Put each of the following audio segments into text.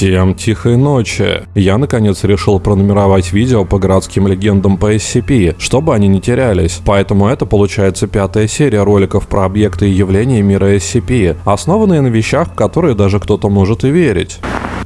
Всем тихой ночи. Я наконец решил пронумеровать видео по городским легендам по SCP, чтобы они не терялись. Поэтому это получается пятая серия роликов про объекты и явления мира SCP, основанные на вещах, в которые даже кто-то может и верить.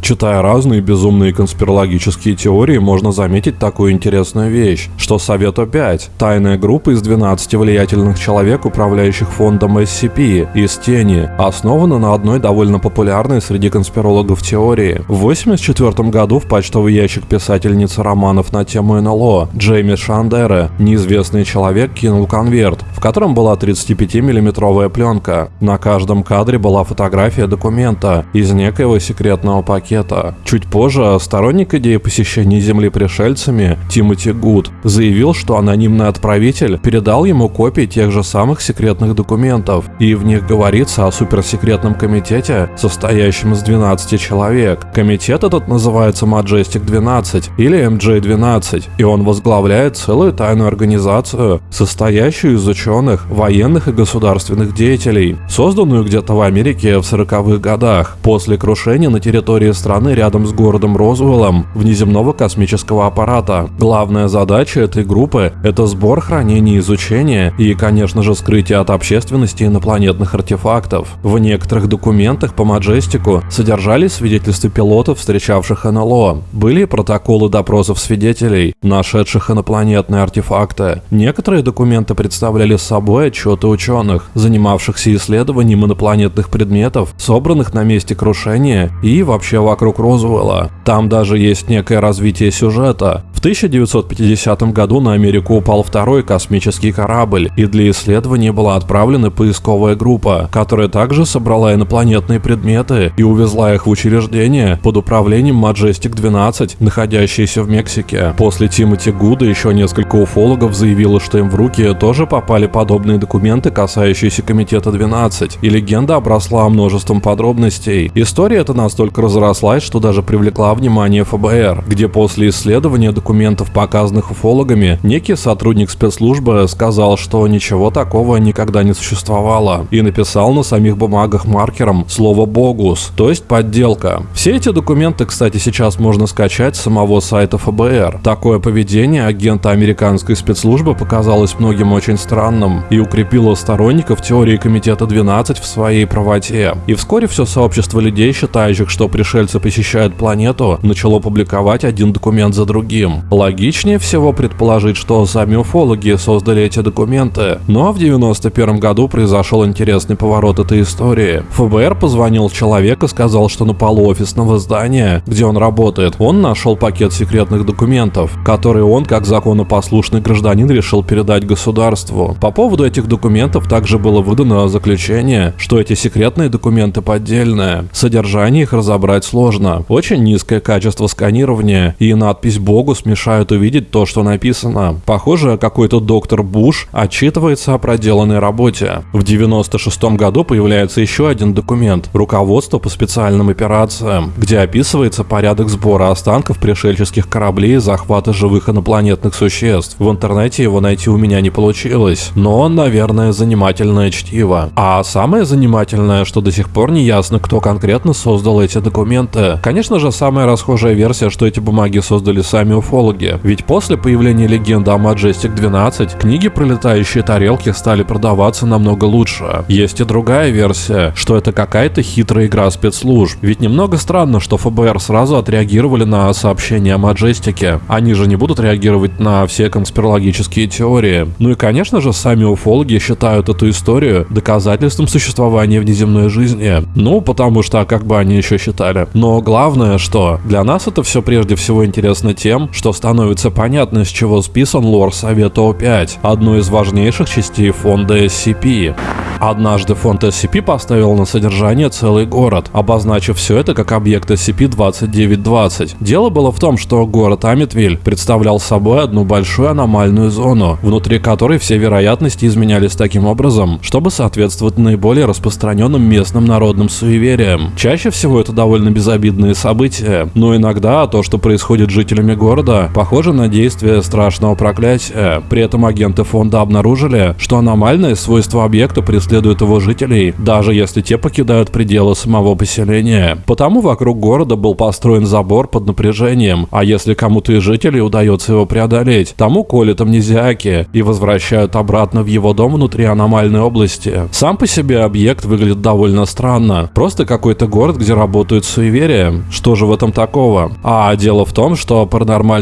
Читая разные безумные конспирологические теории, можно заметить такую интересную вещь, что Совет О5 – тайная группа из 12 влиятельных человек, управляющих фондом SCP, из тени, основана на одной довольно популярной среди конспирологов теории. В 1984 году в почтовый ящик писательницы романов на тему НЛО Джейми Шандера неизвестный человек кинул конверт, в котором была 35-миллиметровая пленка. На каждом кадре была фотография документа из некоего секретного пакета ракета. Чуть позже сторонник идеи посещения Земли пришельцами Тимоти Гуд заявил, что анонимный отправитель передал ему копии тех же самых секретных документов, и в них говорится о суперсекретном комитете, состоящем из 12 человек. Комитет этот называется Majestic 12 или MJ-12, и он возглавляет целую тайную организацию, состоящую из ученых, военных и государственных деятелей, созданную где-то в Америке в 40-х годах, после крушения на территории страны рядом с городом Розуэллом внеземного космического аппарата. Главная задача этой группы – это сбор, хранение, изучение и, конечно же, скрытие от общественности инопланетных артефактов. В некоторых документах по Маджестику содержались свидетельства пилотов, встречавших НЛО. Были протоколы допросов свидетелей, нашедших инопланетные артефакты. Некоторые документы представляли собой отчеты ученых, занимавшихся исследованием инопланетных предметов, собранных на месте крушения и вообще вокруг Розуэлла. Там даже есть некое развитие сюжета. В 1950 году на Америку упал второй космический корабль, и для исследования была отправлена поисковая группа, которая также собрала инопланетные предметы и увезла их в учреждение под управлением Majestic 12, находящееся в Мексике. После Тимоти Гуда еще несколько уфологов заявило, что им в руки тоже попали подобные документы, касающиеся Комитета 12, и легенда обросла множеством подробностей. История эта настолько разрослась, что даже привлекла внимание ФБР, где после исследования документов документов, показанных уфологами, некий сотрудник спецслужбы сказал, что ничего такого никогда не существовало, и написал на самих бумагах маркером слово «богус», то есть подделка. Все эти документы, кстати, сейчас можно скачать с самого сайта ФБР. Такое поведение агента американской спецслужбы показалось многим очень странным и укрепило сторонников теории Комитета 12 в своей правоте. И вскоре все сообщество людей, считающих, что пришельцы посещают планету, начало публиковать один документ за другим. Логичнее всего предположить, что сами уфологи создали эти документы. Но в 91 году произошел интересный поворот этой истории. ФБР позвонил человек и сказал, что на полу офисного здания, где он работает, он нашел пакет секретных документов, которые он, как законопослушный гражданин, решил передать государству. По поводу этих документов также было выдано заключение, что эти секретные документы поддельные. Содержание их разобрать сложно. Очень низкое качество сканирования и надпись «Богу» смешана мешают увидеть то, что написано. Похоже, какой-то доктор Буш отчитывается о проделанной работе. В 96 году появляется еще один документ – руководство по специальным операциям, где описывается порядок сбора останков пришельческих кораблей и захвата живых инопланетных существ. В интернете его найти у меня не получилось, но, наверное, занимательное чтиво. А самое занимательное, что до сих пор не ясно, кто конкретно создал эти документы. Конечно же, самая расхожая версия, что эти бумаги создали сами уфологи, археологи. Ведь после появления легенды о Majestic 12, книги про летающие тарелки стали продаваться намного лучше. Есть и другая версия, что это какая-то хитрая игра спецслужб. Ведь немного странно, что ФБР сразу отреагировали на сообщения о Маджестике. Они же не будут реагировать на все конспирологические теории. Ну и конечно же, сами уфологи считают эту историю доказательством существования внеземной жизни. Ну, потому что а как бы они еще считали. Но главное, что для нас это все прежде всего интересно тем, что становится понятно, с чего списан лор Совета О5, одной из важнейших частей фонда SCP. Однажды фонд SCP поставил на содержание целый город, обозначив все это как объект SCP-2920. Дело было в том, что город Амитвиль представлял собой одну большую аномальную зону, внутри которой все вероятности изменялись таким образом, чтобы соответствовать наиболее распространенным местным народным суевериям. Чаще всего это довольно безобидные события, но иногда то, что происходит с жителями города, города похоже на действие страшного проклятия. При этом агенты фонда обнаружили, что аномальные свойства объекта преследуют его жителей, даже если те покидают пределы самого поселения. Потому вокруг города был построен забор под напряжением, а если кому-то из жителей удается его преодолеть, тому колят амнезиаки и возвращают обратно в его дом внутри аномальной области. Сам по себе объект выглядит довольно странно. Просто какой-то город, где работают суеверия. Что же в этом такого? А дело в том, что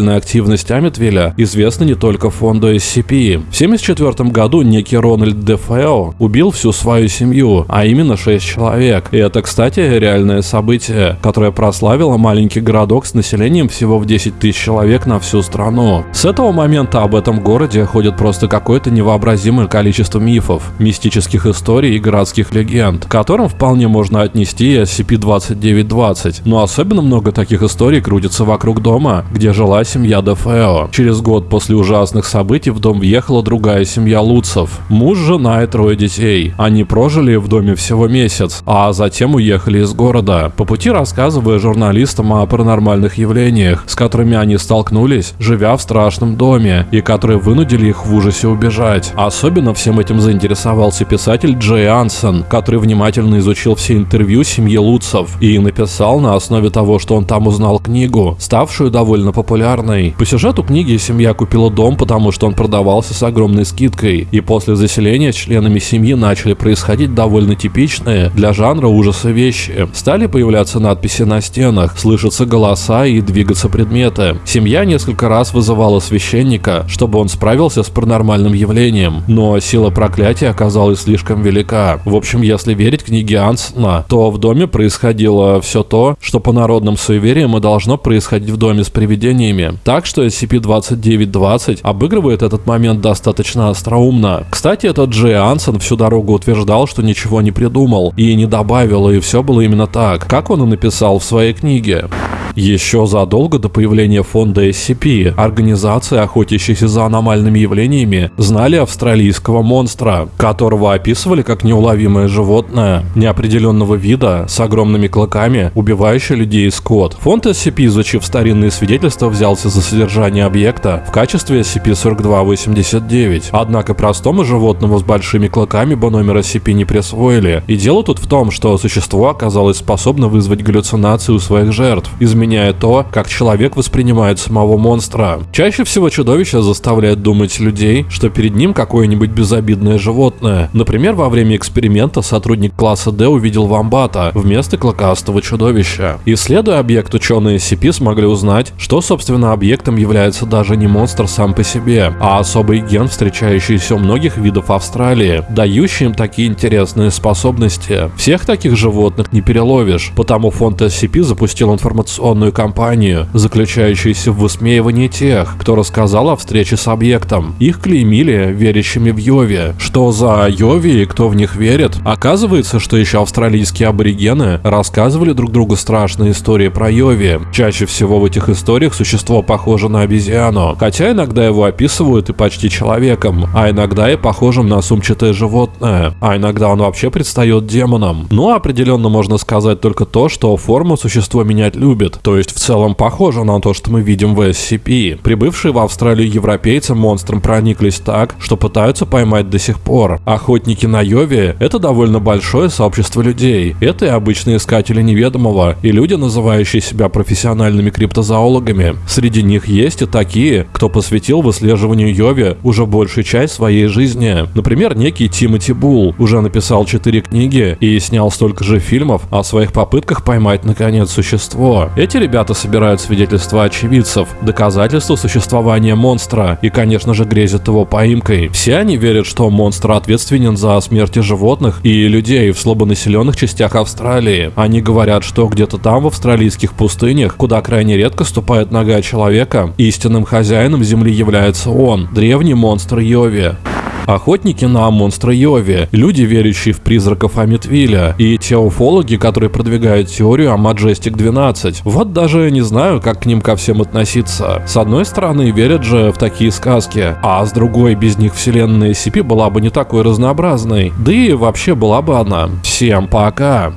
паранормальная активность Амитвилля известна не только фонду SCP. В 1974 году некий Рональд Дефео убил всю свою семью, а именно 6 человек. И это, кстати, реальное событие, которое прославило маленький городок с населением всего в 10 тысяч человек на всю страну. С этого момента об этом городе ходит просто какое-то невообразимое количество мифов, мистических историй и городских легенд, которым вполне можно отнести SCP-2920. Но особенно много таких историй крутится вокруг дома, где жила семья Дефео. Через год после ужасных событий в дом въехала другая семья Луцев. Муж, жена и трое детей. Они прожили в доме всего месяц, а затем уехали из города. По пути рассказывая журналистам о паранормальных явлениях, с которыми они столкнулись, живя в страшном доме, и которые вынудили их в ужасе убежать. Особенно всем этим заинтересовался писатель Джей Ансон, который внимательно изучил все интервью семьи Луцев и написал на основе того, что он там узнал книгу, ставшую довольно популярной. По сюжету книги семья купила дом, потому что он продавался с огромной скидкой, и после заселения членами семьи начали происходить довольно типичные для жанра ужаса вещи. Стали появляться надписи на стенах, слышатся голоса и двигаться предметы. Семья несколько раз вызывала священника, чтобы он справился с паранормальным явлением, но сила проклятия оказалась слишком велика. В общем, если верить книге Ансона, то в доме происходило все то, что по народным суевериям и должно происходить в доме с привидениями. Так что SCP-2920 обыгрывает этот момент достаточно остроумно. Кстати, этот Джей Ансон всю дорогу утверждал, что ничего не придумал и не добавил, и все было именно так, как он и написал в своей книге. Еще задолго до появления фонда SCP, организации, охотящиеся за аномальными явлениями, знали австралийского монстра, которого описывали как неуловимое животное неопределенного вида с огромными клыками, убивающее людей и скот. Фонд SCP, изучив старинные свидетельства, взялся за содержание объекта в качестве SCP-4289. Однако простому животному с большими клыками бы номер SCP не присвоили. И дело тут в том, что существо оказалось способно вызвать галлюцинации у своих жертв, изменяя то, как человек воспринимает самого монстра. Чаще всего чудовище заставляет думать людей, что перед ним какое-нибудь безобидное животное. Например, во время эксперимента сотрудник класса D увидел вамбата вместо клыкастого чудовища. Исследуя объект, ученые SCP смогли узнать, что, собственно, объектом является даже не монстр сам по себе, а особый ген, встречающийся у многих видов Австралии, дающий им такие интересные способности. Всех таких животных не переловишь, потому фонд SCP запустил информационную кампанию, заключающуюся в высмеивании тех, кто рассказал о встрече с объектом. Их клеймили верящими в Йови. Что за Йови и кто в них верит? Оказывается, что еще австралийские аборигены рассказывали друг другу страшные истории про Йови. Чаще всего в этих историях существо похоже на обезьяну, хотя иногда его описывают и почти человеком, а иногда и похожим на сумчатое животное, а иногда он вообще предстает демоном. Ну, определенно можно сказать только то, что форму существо менять любит, то есть в целом похоже на то, что мы видим в SCP. Прибывшие в Австралию европейцы монстром прониклись так, что пытаются поймать до сих пор. Охотники на Йове – это довольно большое сообщество людей. Это и обычные искатели неведомого, и люди, называющие себя профессиональными криптозоологами. Среди них есть и такие, кто посвятил выслеживанию Йови уже большую часть своей жизни. Например, некий Тимоти Бул уже написал 4 книги и снял столько же фильмов о своих попытках поймать наконец существо. Эти ребята собирают свидетельства очевидцев, доказательства существования монстра и, конечно же, грезят его поимкой. Все они верят, что монстр ответственен за смерти животных и людей в слабонаселенных частях Австралии. Они говорят, что где-то там, в австралийских пустынях, куда крайне редко ступает нога человека, истинным хозяином земли является он, древний монстр Йови. Охотники на монстра Йови, люди, верящие в призраков Амитвиля, и те уфологи, которые продвигают теорию о Majestic 12. Вот даже не знаю, как к ним ко всем относиться. С одной стороны, верят же в такие сказки, а с другой, без них вселенная SCP была бы не такой разнообразной. Да и вообще была бы она. Всем пока!